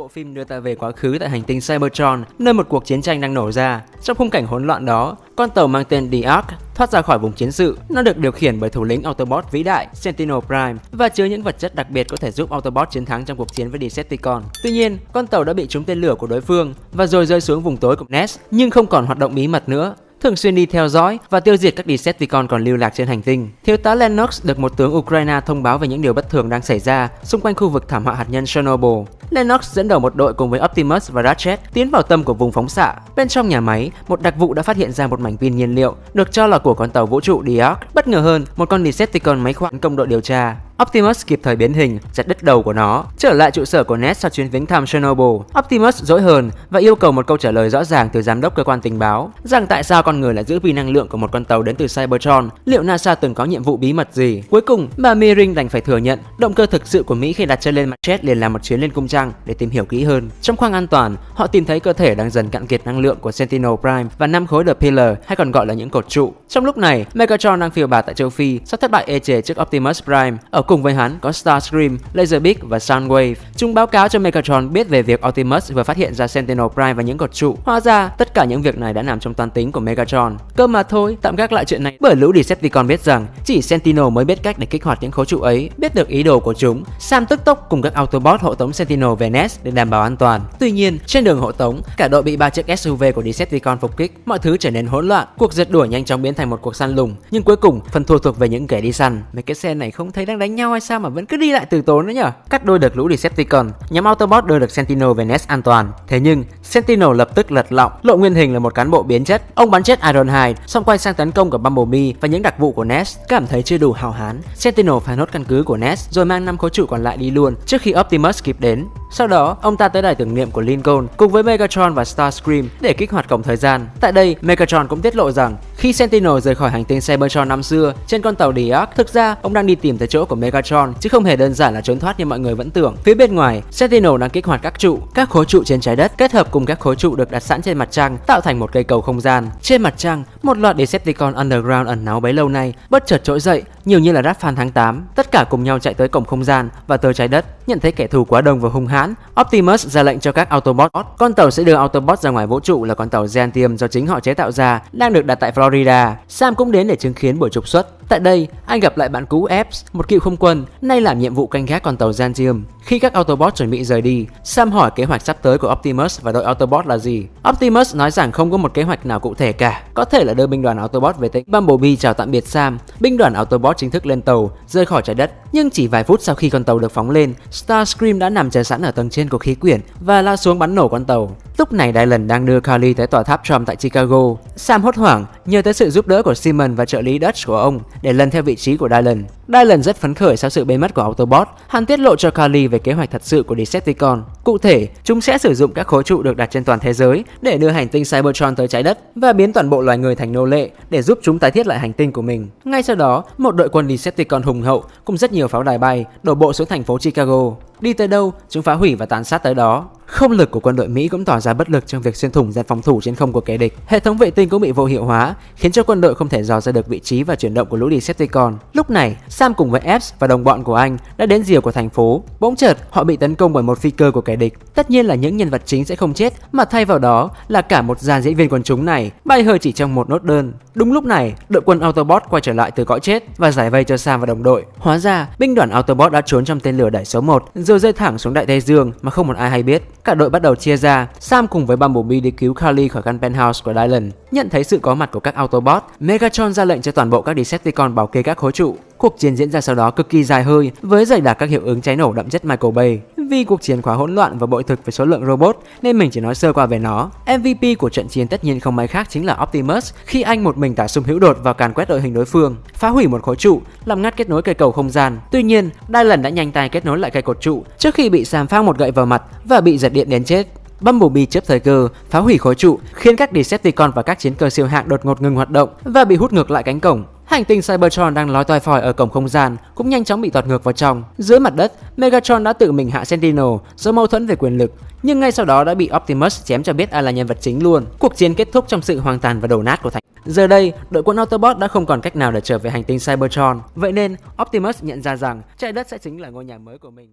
Bộ phim đưa ta về quá khứ tại hành tinh Cybertron, nơi một cuộc chiến tranh đang nổ ra. Trong khung cảnh hỗn loạn đó, con tàu mang tên The Ark thoát ra khỏi vùng chiến sự. Nó được điều khiển bởi thủ lĩnh Autobot vĩ đại Sentinel Prime và chứa những vật chất đặc biệt có thể giúp Autobot chiến thắng trong cuộc chiến với Decepticon. Tuy nhiên, con tàu đã bị trúng tên lửa của đối phương và rồi rơi xuống vùng tối của Ness nhưng không còn hoạt động bí mật nữa thường xuyên đi theo dõi và tiêu diệt các Decepticon còn lưu lạc trên hành tinh. Thiếu tá Lennox được một tướng Ukraine thông báo về những điều bất thường đang xảy ra xung quanh khu vực thảm họa hạt nhân Chernobyl. Lennox dẫn đầu một đội cùng với Optimus và Ratchet tiến vào tâm của vùng phóng xạ. Bên trong nhà máy, một đặc vụ đã phát hiện ra một mảnh pin nhiên liệu được cho là của con tàu vũ trụ The Bất ngờ hơn, một con Decepticon máy khoản công đội điều tra. Optimus kịp thời biến hình, chặt đứt đầu của nó. Trở lại trụ sở của Ned sau chuyến viếng thăm Chernobyl, Optimus dỗi hờn và yêu cầu một câu trả lời rõ ràng từ giám đốc cơ quan tình báo rằng tại sao con người lại giữ pin năng lượng của một con tàu đến từ Cybertron. Liệu NASA từng có nhiệm vụ bí mật gì? Cuối cùng, bà Meering đành phải thừa nhận động cơ thực sự của Mỹ khi đặt chân lên mặt chết liền là một chuyến lên cung trăng để tìm hiểu kỹ hơn. Trong khoang an toàn, họ tìm thấy cơ thể đang dần cạn kiệt năng lượng của Sentinel Prime và năm khối The Pillar hay còn gọi là những cột trụ. Trong lúc này, Megatron đang phiêu bạt tại châu Phi sau thất bại ê chề trước Optimus Prime ở Cùng với hắn có Starscream, Laserbeak và Soundwave. Chúng báo cáo cho Megatron biết về việc Optimus vừa phát hiện ra Sentinel Prime và những cột trụ. Hóa ra, tất cả những việc này đã nằm trong toán tính của Megatron. Cơ mà thôi, tạm gác lại chuyện này bởi lũ Decepticon biết rằng chỉ Sentinel mới biết cách để kích hoạt những khối trụ ấy. Biết được ý đồ của chúng, Sam tức tốc cùng các Autobot hộ tống Sentinel về Venice để đảm bảo an toàn. Tuy nhiên, trên đường hộ tống, cả đội bị ba chiếc SUV của Decepticon phục kích, mọi thứ trở nên hỗn loạn. Cuộc giật đuổi nhanh chóng biến thành một cuộc săn lùng, nhưng cuối cùng phần thua thuộc về những kẻ đi săn. Mấy cái xe này không thấy đang đánh nhau hay sao mà vẫn cứ đi lại từ tốn nữa nhở cắt đôi được lũ Decepticon nhóm Autobot đưa được Sentinel về an toàn thế nhưng Sentinel lập tức lật lọng lộ nguyên hình là một cán bộ biến chất ông bắn chết Ironhide xong quay sang tấn công của Bumblebee và những đặc vụ của Ness cảm thấy chưa đủ hào hán Sentinel phá nốt căn cứ của Ness, rồi mang năm khối trụ còn lại đi luôn trước khi Optimus kịp đến sau đó, ông ta tới đài tưởng niệm của Lincoln cùng với Megatron và Starscream để kích hoạt cổng thời gian. Tại đây, Megatron cũng tiết lộ rằng khi Sentinel rời khỏi hành tinh Cybertron năm xưa trên con tàu The thực ra ông đang đi tìm tới chỗ của Megatron chứ không hề đơn giản là trốn thoát như mọi người vẫn tưởng. Phía bên ngoài, Sentinel đang kích hoạt các trụ, các khối trụ trên trái đất kết hợp cùng các khối trụ được đặt sẵn trên mặt trăng tạo thành một cây cầu không gian. Trên mặt trăng, một loạt Decepticon Underground ẩn náu bấy lâu nay bất chợt trỗi dậy, nhiều như là Ratfan tháng 8. Tất cả cùng nhau chạy tới cổng không gian và tới trái đất, nhận thấy kẻ thù quá đông và hung hãn. Optimus ra lệnh cho các Autobot. Con tàu sẽ đưa Autobot ra ngoài vũ trụ là con tàu Gentium do chính họ chế tạo ra, đang được đặt tại Florida. Sam cũng đến để chứng kiến buổi trục xuất. Tại đây, anh gặp lại bạn cũ Epps, một cựu không quân, nay làm nhiệm vụ canh gác con tàu Zantium. Khi các autobots chuẩn bị rời đi, Sam hỏi kế hoạch sắp tới của Optimus và đội Autobot là gì. Optimus nói rằng không có một kế hoạch nào cụ thể cả, có thể là đưa binh đoàn Autobot về tỉnh. Bumblebee chào tạm biệt Sam, binh đoàn Autobot chính thức lên tàu, rời khỏi trái đất. Nhưng chỉ vài phút sau khi con tàu được phóng lên, Starscream đã nằm chờ sẵn ở tầng trên của khí quyển và lao xuống bắn nổ con tàu. Lúc này Dylan đang đưa Carly tới tòa tháp Trump tại Chicago. Sam hốt hoảng, nhờ tới sự giúp đỡ của Simon và trợ lý Dutch của ông để lần theo vị trí của Dylan. Dylan rất phấn khởi sau sự biến mất của Autobot. Hắn tiết lộ cho Carly về kế hoạch thật sự của Decepticon. Cụ thể, chúng sẽ sử dụng các khối trụ được đặt trên toàn thế giới để đưa hành tinh Cybertron tới trái đất và biến toàn bộ loài người thành nô lệ để giúp chúng tái thiết lại hành tinh của mình. Ngay sau đó, một đội quân Decepticon hùng hậu cùng rất nhiều pháo đài bay đổ bộ xuống thành phố Chicago. Đi tới đâu, chúng phá hủy và tàn sát tới đó. Không lực của quân đội Mỹ cũng tỏ ra bất lực trong việc xuyên thủng dàn phòng thủ trên không của kẻ địch. Hệ thống vệ tinh cũng bị vô hiệu hóa, khiến cho quân đội không thể dò ra được vị trí và chuyển động của lũ Decepticon. Lúc này, Sam cùng với Epps và đồng bọn của anh đã đến rìa của thành phố. Bỗng chợt, họ bị tấn công bởi một phi cơ của kẻ địch. Tất nhiên là những nhân vật chính sẽ không chết, mà thay vào đó là cả một dàn diễn viên quần chúng này bay hơi chỉ trong một nốt đơn. Đúng lúc này, đội quân Autobot quay trở lại từ cõi chết và giải vây cho Sam và đồng đội. Hóa ra, binh đoàn Autobot đã trốn trong tên lửa đẩy số 1 rồi rơi thẳng xuống đại Tây Dương mà không một ai hay biết. Cả đội bắt đầu chia ra, Sam cùng với Bumblebee đi cứu Carly khỏi căn penthouse của Dylan. Nhận thấy sự có mặt của các Autobot, Megatron ra lệnh cho toàn bộ các Decepticon bảo kê các khối trụ. Cuộc chiến chiến diễn ra sau đó cực kỳ dài hơi với dày đặc các hiệu ứng cháy nổ đậm chất Michael Bay. Vì cuộc chiến quá hỗn loạn và bội thực với số lượng robot nên mình chỉ nói sơ qua về nó. MVP của trận chiến tất nhiên không ai khác chính là Optimus khi anh một mình tả sung hữu đột vào càn quét đội hình đối phương, phá hủy một khối trụ, làm ngắt kết nối cây cầu không gian. Tuy nhiên, Dylan đã nhanh tay kết nối lại cây cột trụ trước khi bị Sam phang một gậy vào mặt và bị giật điện đến chết. Bumblebee chớp thời cơ, phá hủy khối trụ, khiến các Decepticon và các chiến cơ siêu hạng đột ngột ngừng hoạt động và bị hút ngược lại cánh cổng. Hành tinh Cybertron đang lói toi phòi ở cổng không gian cũng nhanh chóng bị tọt ngược vào trong. Dưới mặt đất, Megatron đã tự mình hạ Sentinel do mâu thuẫn về quyền lực, nhưng ngay sau đó đã bị Optimus chém cho biết ai là nhân vật chính luôn. Cuộc chiến kết thúc trong sự hoang tàn và đổ nát của thành. Giờ đây, đội quân Autobot đã không còn cách nào để trở về hành tinh Cybertron. Vậy nên, Optimus nhận ra rằng trái đất sẽ chính là ngôi nhà mới của mình.